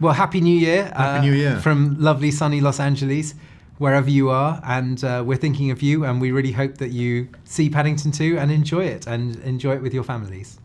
Well, Happy New Year. Happy New uh, Year. From lovely sunny Los Angeles, wherever you are. And uh, we're thinking of you, and we really hope that you see Paddington 2 and enjoy it, and enjoy it with your families.